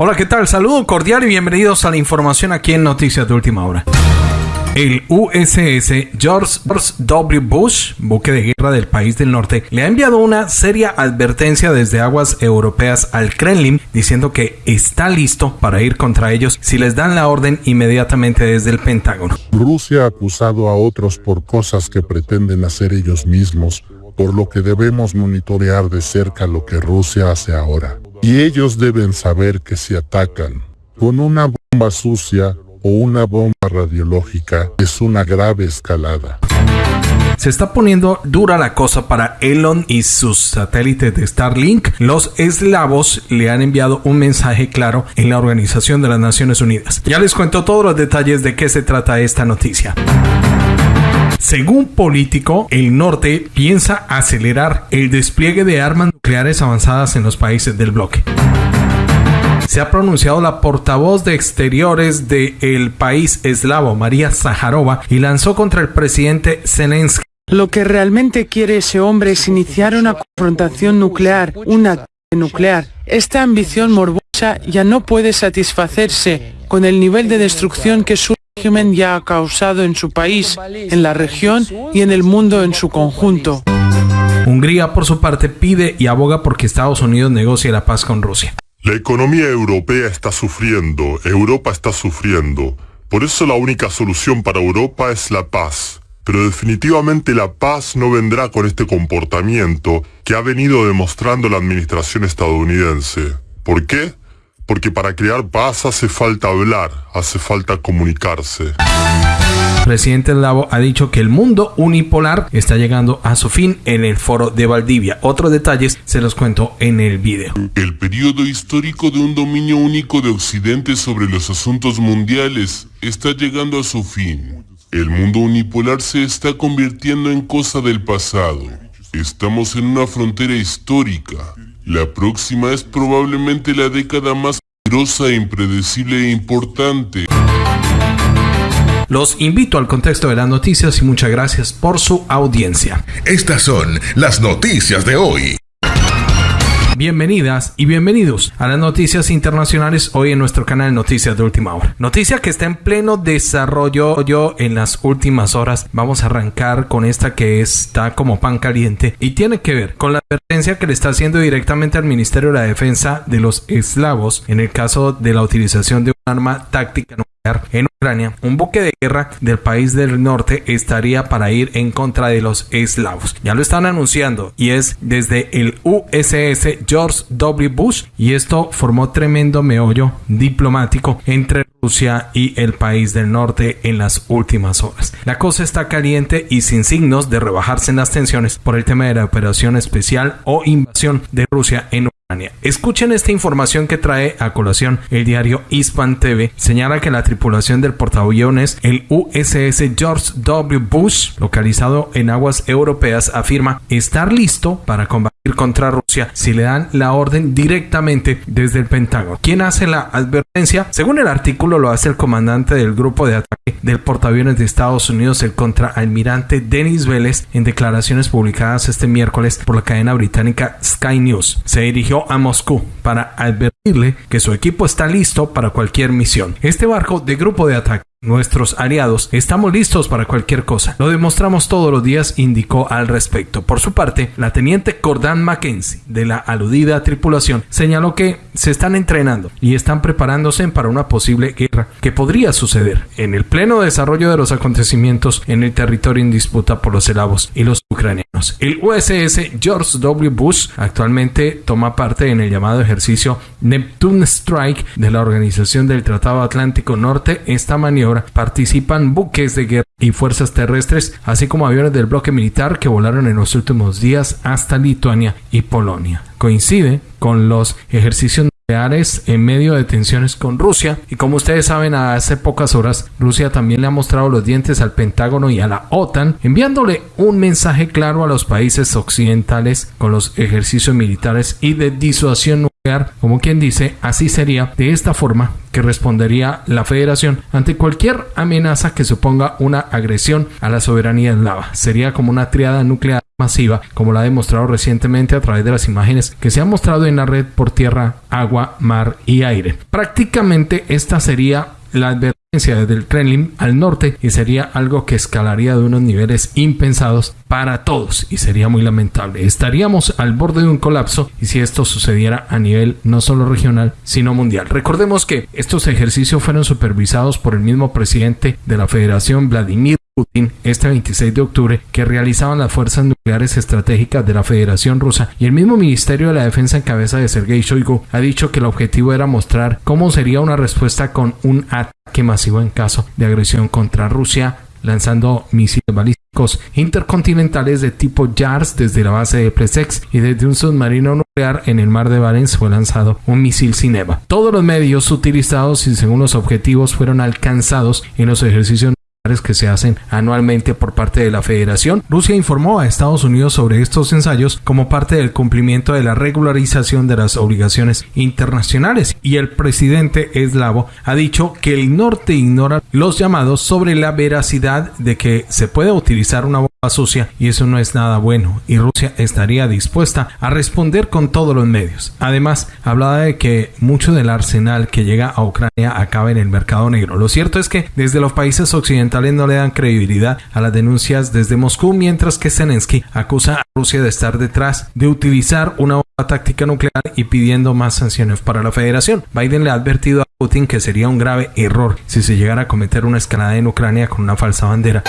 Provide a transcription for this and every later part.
Hola, ¿qué tal? Saludo cordial y bienvenidos a la información aquí en Noticias de Última Hora. El USS George W. Bush, buque de guerra del país del norte, le ha enviado una seria advertencia desde aguas europeas al Kremlin diciendo que está listo para ir contra ellos si les dan la orden inmediatamente desde el Pentágono. Rusia ha acusado a otros por cosas que pretenden hacer ellos mismos, por lo que debemos monitorear de cerca lo que Rusia hace ahora. Y ellos deben saber que si atacan con una bomba sucia o una bomba radiológica es una grave escalada. Se está poniendo dura la cosa para Elon y sus satélites de Starlink. Los eslavos le han enviado un mensaje claro en la Organización de las Naciones Unidas. Ya les cuento todos los detalles de qué se trata esta noticia. Según Político, el norte piensa acelerar el despliegue de armas nucleares avanzadas en los países del bloque se ha pronunciado la portavoz de exteriores del país eslavo, María Zaharova, y lanzó contra el presidente Zelensky. Lo que realmente quiere ese hombre es iniciar una confrontación nuclear, una nuclear. Esta ambición morbosa ya no puede satisfacerse con el nivel de destrucción que su régimen ya ha causado en su país, en la región y en el mundo en su conjunto. Hungría, por su parte, pide y aboga porque Estados Unidos negocie la paz con Rusia. La economía europea está sufriendo, Europa está sufriendo. Por eso la única solución para Europa es la paz. Pero definitivamente la paz no vendrá con este comportamiento que ha venido demostrando la administración estadounidense. ¿Por qué? Porque para crear paz hace falta hablar, hace falta comunicarse presidente Lavo ha dicho que el mundo unipolar está llegando a su fin en el foro de Valdivia. Otros detalles se los cuento en el video. El periodo histórico de un dominio único de Occidente sobre los asuntos mundiales está llegando a su fin. El mundo unipolar se está convirtiendo en cosa del pasado. Estamos en una frontera histórica. La próxima es probablemente la década más peligrosa, impredecible e importante. Los invito al contexto de las noticias y muchas gracias por su audiencia. Estas son las noticias de hoy. Bienvenidas y bienvenidos a las noticias internacionales hoy en nuestro canal Noticias de Última Hora. Noticia que está en pleno desarrollo yo en las últimas horas. Vamos a arrancar con esta que está como pan caliente y tiene que ver con la advertencia que le está haciendo directamente al Ministerio de la Defensa de los eslavos en el caso de la utilización de un arma táctica nuclear en Ucrania. Un buque de guerra del país del norte estaría para ir en contra de los eslavos. Ya lo están anunciando y es desde el USS George W. Bush y esto formó tremendo meollo diplomático entre Y el país del norte en las últimas horas. La cosa está caliente y sin signos de rebajarse en las tensiones por el tema de la operación especial o invasión de Rusia en Ucrania. Escuchen esta información que trae a colación el diario Hispan TV. Señala que la tripulación del portaaviones, el USS George W. Bush, localizado en aguas europeas, afirma estar listo para combatir contra Rusia si le dan la orden directamente desde el Pentágono. ¿Quién hace la advertencia? Según el artículo lo hace el comandante del grupo de ataque del portaaviones de Estados Unidos, el contraalmirante Denis Vélez, en declaraciones publicadas este miércoles por la cadena británica Sky News. Se dirigió a Moscú para advertirle que su equipo está listo para cualquier misión. Este barco de grupo de ataque Nuestros aliados estamos listos para cualquier cosa. Lo demostramos todos los días, indicó al respecto. Por su parte, la teniente Cordan Mackenzie de la aludida tripulación señaló que se están entrenando y están preparándose para una posible guerra que podría suceder en el pleno desarrollo de los acontecimientos en el territorio en disputa por los eslavos y los ucranianos. El USS George W. Bush actualmente toma parte en el llamado ejercicio Neptune Strike de la Organización del Tratado Atlántico Norte. Esta maniobra participan buques de guerra y fuerzas terrestres, así como aviones del bloque militar que volaron en los últimos días hasta Lituania y Polonia. Coincide con los ejercicios en medio de tensiones con Rusia. Y como ustedes saben hace pocas horas Rusia también le ha mostrado los dientes al Pentágono y a la OTAN enviándole un mensaje claro a los países occidentales con los ejercicios militares y de disuasión nuclear como quien dice así sería de esta forma que respondería la federación ante cualquier amenaza que suponga una agresión a la soberanía eslava sería como una triada nuclear masiva, como lo ha demostrado recientemente a través de las imágenes que se han mostrado en la red por tierra, agua, mar y aire. Prácticamente esta sería la advertencia desde el Kremlin al norte y sería algo que escalaría de unos niveles impensados para todos y sería muy lamentable. Estaríamos al borde de un colapso y si esto sucediera a nivel no solo regional sino mundial. Recordemos que estos ejercicios fueron supervisados por el mismo presidente de la Federación Vladimir Putin este 26 de octubre que realizaban las fuerzas nucleares estratégicas de la Federación Rusa y el mismo Ministerio de la Defensa en cabeza de Sergei Shoigu ha dicho que el objetivo era mostrar cómo sería una respuesta con un ataque en caso de agresión contra Rusia lanzando misiles balísticos intercontinentales de tipo JARS desde la base de Plesex y desde un submarino nuclear en el mar de Barents fue lanzado un misil Cineva. Todos los medios utilizados y según los objetivos fueron alcanzados en los ejercicios que se hacen anualmente por parte de la Federación. Rusia informó a Estados Unidos sobre estos ensayos como parte del cumplimiento de la regularización de las obligaciones internacionales y el presidente eslavo ha dicho que el norte ignora los llamados sobre la veracidad de que se puede utilizar una bomba sucia y eso no es nada bueno y Rusia estaría dispuesta a responder con todos los medios. Además, hablaba de que mucho del arsenal que llega a Ucrania acaba en el mercado negro. Lo cierto es que desde los países occidentales no le dan credibilidad a las denuncias desde Moscú, mientras que Zelensky acusa a Rusia de estar detrás de utilizar una táctica nuclear y pidiendo más sanciones para la federación. Biden le ha advertido a Putin que sería un grave error si se llegara a cometer una escalada en Ucrania con una falsa bandera.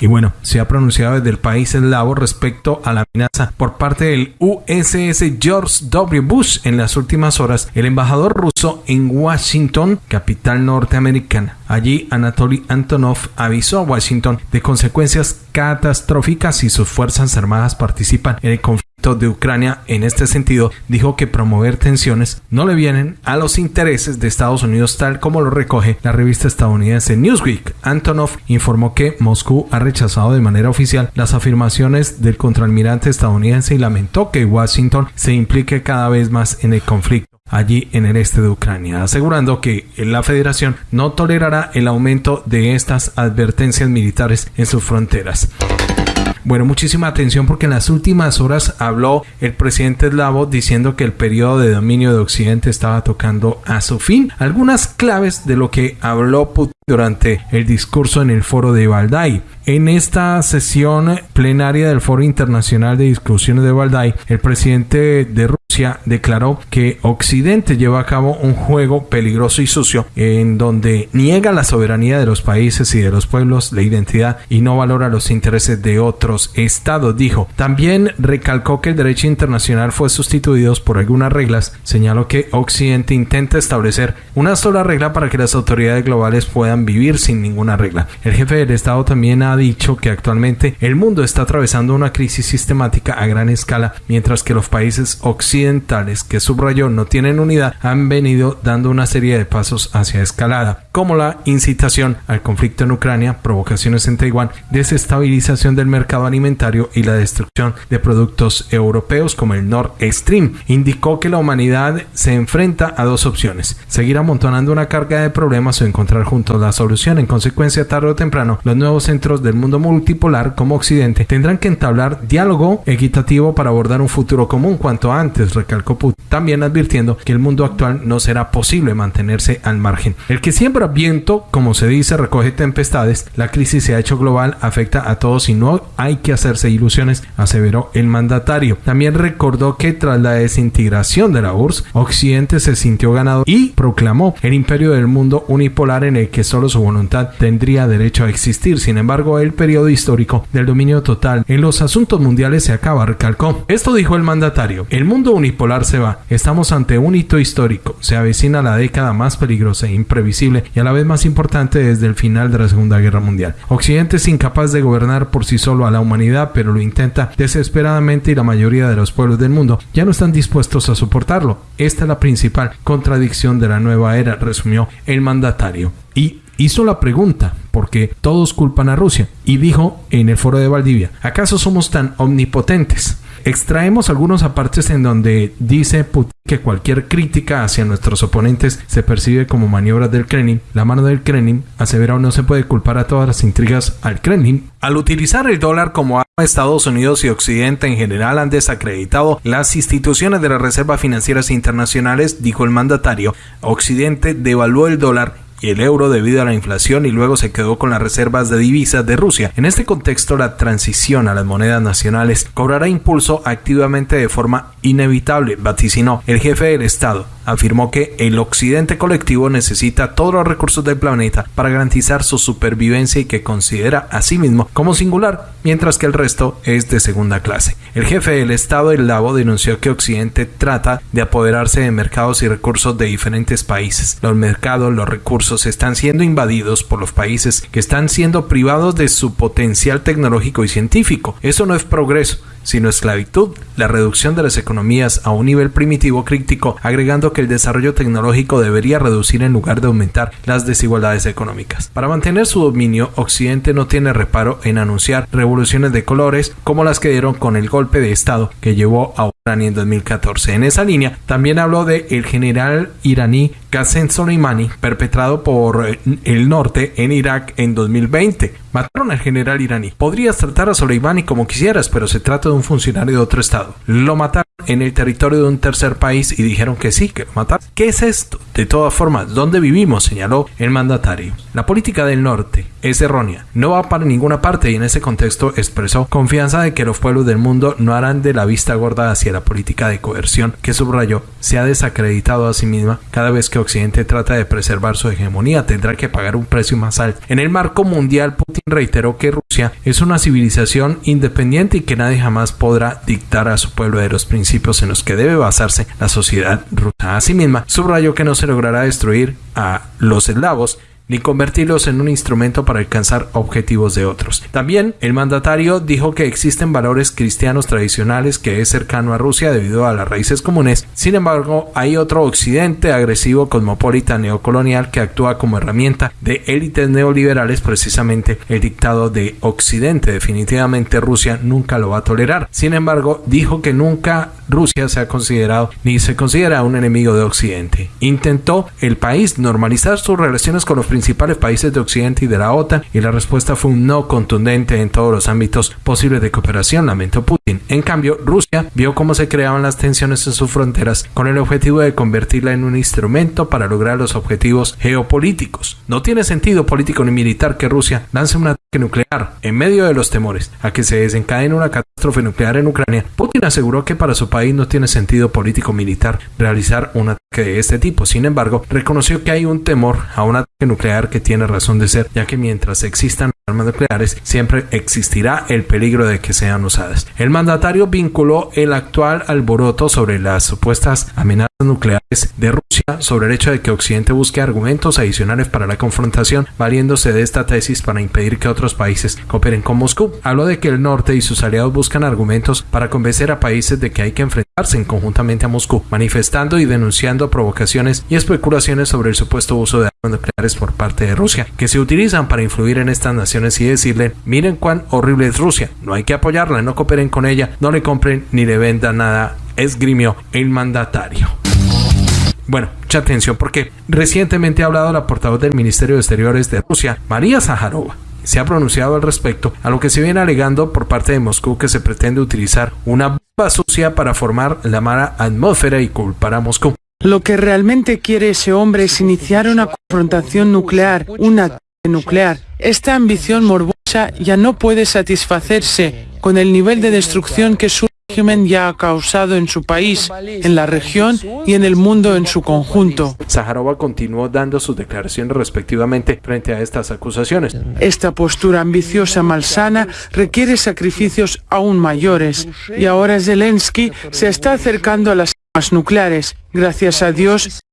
Y bueno, se ha pronunciado desde el país eslavo respecto a la amenaza por parte del USS George W. Bush en las últimas horas. El embajador ruso en Washington, capital norteamericana, allí Anatoly Antonov avisó a Washington de consecuencias catastróficas si sus fuerzas armadas participan en el conflicto de Ucrania en este sentido dijo que promover tensiones no le vienen a los intereses de Estados Unidos tal como lo recoge la revista estadounidense Newsweek. Antonov informó que Moscú ha rechazado de manera oficial las afirmaciones del contraalmirante estadounidense y lamentó que Washington se implique cada vez más en el conflicto allí en el este de Ucrania, asegurando que la federación no tolerará el aumento de estas advertencias militares en sus fronteras. Bueno, muchísima atención porque en las últimas horas habló el presidente eslavo diciendo que el periodo de dominio de Occidente estaba tocando a su fin. Algunas claves de lo que habló Putin durante el discurso en el foro de Valdai. En esta sesión plenaria del Foro Internacional de Discusiones de Valdai, el presidente de Rusia declaró que Occidente lleva a cabo un juego peligroso y sucio en donde niega la soberanía de los países y de los pueblos, la identidad y no valora los intereses de otros estados, dijo. También recalcó que el derecho internacional fue sustituido por algunas reglas. Señaló que Occidente intenta establecer una sola regla para que las autoridades globales puedan vivir sin ninguna regla. El jefe del Estado también ha dicho que actualmente el mundo está atravesando una crisis sistemática a gran escala, mientras que los países occidentales que subrayó no tienen unidad han venido dando una serie de pasos hacia escalada, como la incitación al conflicto en Ucrania, provocaciones en Taiwán, desestabilización del mercado alimentario y la destrucción de productos europeos como el Nord Stream. Indicó que la humanidad se enfrenta a dos opciones, seguir amontonando una carga de problemas o encontrar juntos la solución. En consecuencia, tarde o temprano, los nuevos centros del mundo multipolar como Occidente tendrán que entablar diálogo equitativo para abordar un futuro común cuanto antes, recalcó Putin, también advirtiendo que el mundo actual no será posible mantenerse al margen. El que viento, como se dice, recoge tempestades, la crisis se ha hecho global, afecta a todos y no hay que hacerse ilusiones, aseveró el mandatario. También recordó que tras la desintegración de la URSS, Occidente se sintió ganado y proclamó el imperio del mundo unipolar en el que solo su voluntad tendría derecho a existir. Sin embargo, el periodo histórico del dominio total en los asuntos mundiales se acaba, recalcó. Esto dijo el mandatario. El mundo unipolar se va. Estamos ante un hito histórico. Se avecina la década más peligrosa e imprevisible y a la vez más importante desde el final de la Segunda Guerra Mundial. Occidente es incapaz de gobernar por sí solo a la humanidad, pero lo intenta desesperadamente y la mayoría de los pueblos del mundo ya no están dispuestos a soportarlo. Esta es la principal contradicción de la nueva era, resumió el mandatario. Y hizo la pregunta, porque todos culpan a Rusia, y dijo en el foro de Valdivia, ¿acaso somos tan omnipotentes? Extraemos algunos apartes en donde dice Putin que cualquier crítica hacia nuestros oponentes se percibe como maniobras del Kremlin. La mano del Kremlin asevera no se puede culpar a todas las intrigas al Kremlin. Al utilizar el dólar como arma, Estados Unidos y Occidente en general han desacreditado las instituciones de las reservas financieras internacionales, dijo el mandatario. Occidente devaluó el dólar el euro debido a la inflación y luego se quedó con las reservas de divisas de Rusia. En este contexto, la transición a las monedas nacionales cobrará impulso activamente de forma inevitable, vaticinó el jefe del Estado. Afirmó que el occidente colectivo necesita todos los recursos del planeta para garantizar su supervivencia y que considera a sí mismo como singular, mientras que el resto es de segunda clase. El jefe del Estado el Lavo denunció que Occidente trata de apoderarse de mercados y recursos de diferentes países. Los mercados, los recursos están siendo invadidos por los países que están siendo privados de su potencial tecnológico y científico. Eso no es progreso, sino esclavitud, la reducción de las economías a un nivel primitivo crítico, agregando que el desarrollo tecnológico debería reducir en lugar de aumentar las desigualdades económicas. Para mantener su dominio, Occidente no tiene reparo en anunciar revoluciones de colores como las que dieron con el golpe de Estado que llevó a en 2014. En esa línea, también habló de el general iraní Qasem Soleimani, perpetrado por eh, el norte en Irak en 2020. Mataron al general iraní. Podrías tratar a Soleimani como quisieras, pero se trata de un funcionario de otro estado. Lo mataron en el territorio de un tercer país y dijeron que sí, que lo mataron. ¿Qué es esto? De todas formas, ¿dónde vivimos? señaló el mandatario. La política del norte es errónea, no va para ninguna parte y en ese contexto expresó confianza de que los pueblos del mundo no harán de la vista gorda hacia la política de coerción que subrayó se ha desacreditado a sí misma cada vez que Occidente trata de preservar su hegemonía tendrá que pagar un precio más alto. En el marco mundial, Putin reiteró que Rusia es una civilización independiente y que nadie jamás podrá dictar a su pueblo de los principios en los que debe basarse la sociedad rusa. Asimismo, subrayó que no se logrará destruir a los eslavos ni convertirlos en un instrumento para alcanzar objetivos de otros. También el mandatario dijo que existen valores cristianos tradicionales que es cercano a Rusia debido a las raíces comunes. Sin embargo, hay otro occidente agresivo, cosmopolita, neocolonial que actúa como herramienta de élites neoliberales, precisamente el dictado de Occidente. Definitivamente Rusia nunca lo va a tolerar. Sin embargo, dijo que nunca Rusia se ha considerado ni se considera un enemigo de Occidente. Intentó el país normalizar sus relaciones con los principales países de Occidente y de la OTAN y la respuesta fue un no contundente en todos los ámbitos posibles de cooperación, lamentó Putin. En cambio, Rusia vio cómo se creaban las tensiones en sus fronteras con el objetivo de convertirla en un instrumento para lograr los objetivos geopolíticos. No tiene sentido político ni militar que Rusia lance un ataque nuclear en medio de los temores a que se desencadene una catástrofe nuclear en Ucrania. Putin aseguró que para su país no tiene sentido político militar realizar un ataque de este tipo. Sin embargo, reconoció que hay un temor a un ataque nuclear que tiene razón de ser, ya que mientras existan armas nucleares, siempre existirá el peligro de que sean usadas. El mandatario vinculó el actual alboroto sobre las supuestas amenazas nucleares de Rusia sobre el hecho de que Occidente busque argumentos adicionales para la confrontación, valiéndose de esta tesis para impedir que otros países cooperen con Moscú. Habló de que el norte y sus aliados buscan argumentos para convencer a países de que hay que enfrentarse conjuntamente a Moscú, manifestando y denunciando provocaciones y especulaciones sobre el supuesto uso de armas nucleares por parte de Rusia, que se utilizan para influir en estas naciones y decirle, miren cuán horrible es Rusia, no hay que apoyarla, no cooperen con ella, no le compren ni le vendan nada, esgrimió el mandatario. Bueno, mucha atención porque recientemente ha hablado la portavoz del Ministerio de Exteriores de Rusia, María Zaharova. Se ha pronunciado al respecto a lo que se viene alegando por parte de Moscú que se pretende utilizar una bomba sucia para formar la mala atmósfera y culpar a Moscú. Lo que realmente quiere ese hombre es iniciar una confrontación nuclear, una nuclear. Esta ambición morbosa ya no puede satisfacerse con el nivel de destrucción que su régimen ya ha causado en su país, en la región y en el mundo en su conjunto. Zaharova continuó dando sus declaraciones respectivamente frente a estas acusaciones. Esta postura ambiciosa malsana requiere sacrificios aún mayores y ahora Zelensky se está acercando a las armas nucleares. Gracias a Dios,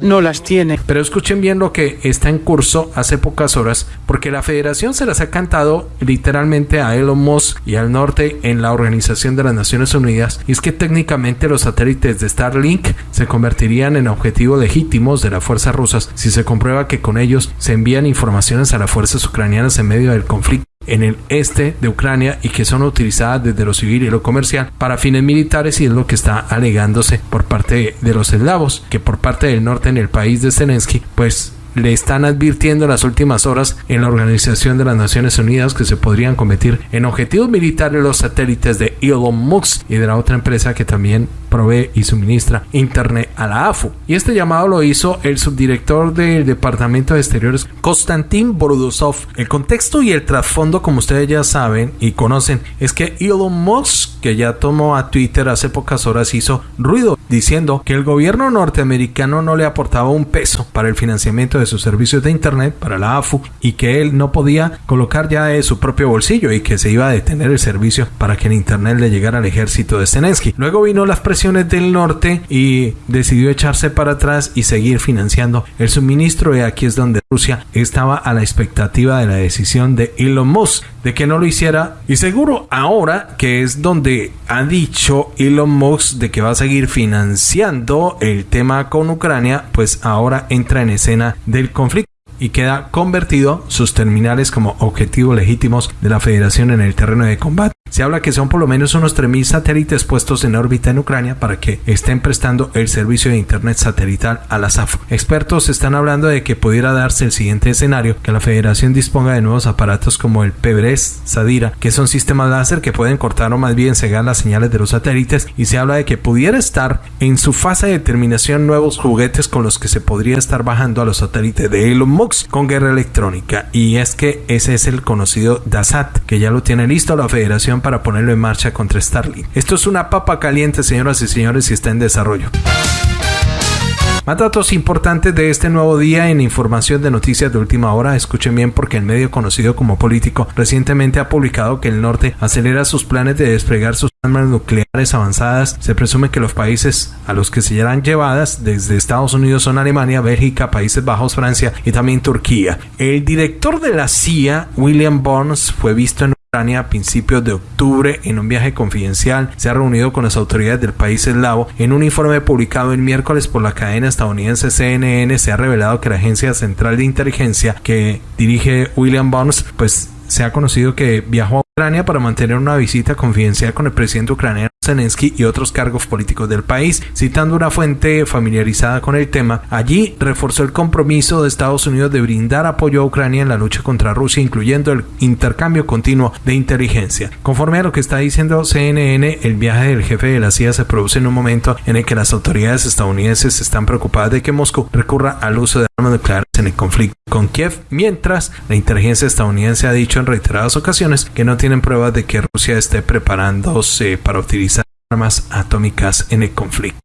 No las tiene. Pero escuchen bien lo que está en curso hace pocas horas, porque la federación se las ha cantado literalmente a Elon Musk y al norte en la Organización de las Naciones Unidas, y es que técnicamente los satélites de Starlink se convertirían en objetivos legítimos de las fuerzas rusas si se comprueba que con ellos se envían informaciones a las fuerzas ucranianas en medio del conflicto en el este de Ucrania y que son utilizadas desde lo civil y lo comercial para fines militares y es lo que está alegándose por parte de los eslavos, que por parte del norte en el país de Zelensky, pues le están advirtiendo en las últimas horas en la Organización de las Naciones Unidas que se podrían convertir en objetivos militares los satélites de Elon Musk y de la otra empresa que también provee y suministra Internet a la AFU. Y este llamado lo hizo el subdirector del Departamento de Exteriores, Konstantin Borudosov. El contexto y el trasfondo, como ustedes ya saben y conocen, es que Elon Musk, que ya tomó a Twitter hace pocas horas, hizo ruido diciendo que el gobierno norteamericano no le aportaba un peso para el financiamiento de sus servicios de Internet para la AFU y que él no podía colocar ya de su propio bolsillo y que se iba a detener el servicio para que el Internet le llegara al ejército de Zelensky. Luego vino las presiones del norte y decidió echarse para atrás y seguir financiando el suministro y aquí es donde Rusia estaba a la expectativa de la decisión de Elon Musk de que no lo hiciera. Y seguro ahora que es donde ha dicho Elon Musk de que va a seguir financiando el tema con Ucrania pues ahora entra en escena del conflicto y queda convertido sus terminales como objetivos legítimos de la federación en el terreno de combate. Se habla que son por lo menos unos 3.000 satélites puestos en órbita en Ucrania para que estén prestando el servicio de Internet satelital a la SAF. Expertos están hablando de que pudiera darse el siguiente escenario, que la federación disponga de nuevos aparatos como el PBRES Sadira, que son sistemas láser que pueden cortar o más bien cegar las señales de los satélites y se habla de que pudiera estar en su fase de terminación nuevos juguetes con los que se podría estar bajando a los satélites de Elon Musk con guerra electrónica y es que ese es el conocido DASAT que ya lo tiene listo la federación para ponerlo en marcha contra Starlink. Esto es una papa caliente, señoras y señores, y está en desarrollo. Más datos importantes de este nuevo día en información de noticias de última hora. Escuchen bien porque el medio conocido como Político recientemente ha publicado que el norte acelera sus planes de desplegar sus armas nucleares avanzadas. Se presume que los países a los que se serán llevadas desde Estados Unidos son Alemania, Bélgica, Países Bajos, Francia y también Turquía. El director de la CIA, William Burns, fue visto en a principios de octubre en un viaje confidencial. Se ha reunido con las autoridades del país eslavo. En un informe publicado el miércoles por la cadena estadounidense CNN se ha revelado que la Agencia Central de Inteligencia que dirige William Burns pues se ha conocido que viajó Ucrania para mantener una visita confidencial con el presidente ucraniano Zelensky y otros cargos políticos del país. Citando una fuente familiarizada con el tema, allí reforzó el compromiso de Estados Unidos de brindar apoyo a Ucrania en la lucha contra Rusia, incluyendo el intercambio continuo de inteligencia. Conforme a lo que está diciendo CNN, el viaje del jefe de la CIA se produce en un momento en el que las autoridades estadounidenses están preocupadas de que Moscú recurra al uso de armas nucleares en el conflicto con Kiev, mientras la inteligencia estadounidense ha dicho en reiteradas ocasiones que no tienen pruebas de que Rusia esté preparándose para utilizar armas atómicas en el conflicto.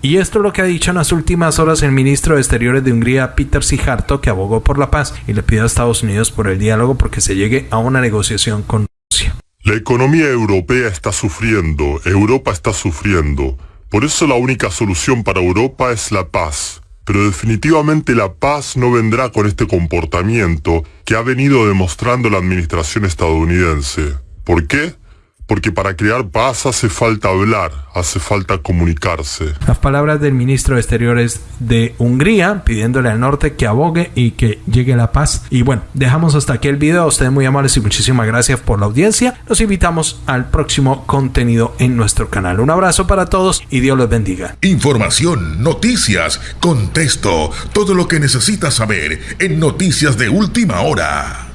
Y esto es lo que ha dicho en las últimas horas el ministro de Exteriores de Hungría, Peter Sijarto, que abogó por la paz y le pidió a Estados Unidos por el diálogo porque se llegue a una negociación con Rusia. La economía europea está sufriendo, Europa está sufriendo. Por eso la única solución para Europa es la paz. Pero definitivamente la paz no vendrá con este comportamiento que ha venido demostrando la administración estadounidense. ¿Por qué? Porque para crear paz hace falta hablar, hace falta comunicarse. Las palabras del ministro de Exteriores de Hungría pidiéndole al norte que abogue y que llegue la paz. Y bueno, dejamos hasta aquí el video. Ustedes muy amables y muchísimas gracias por la audiencia. Los invitamos al próximo contenido en nuestro canal. Un abrazo para todos y Dios los bendiga. Información, noticias, contexto, todo lo que necesitas saber en Noticias de Última Hora.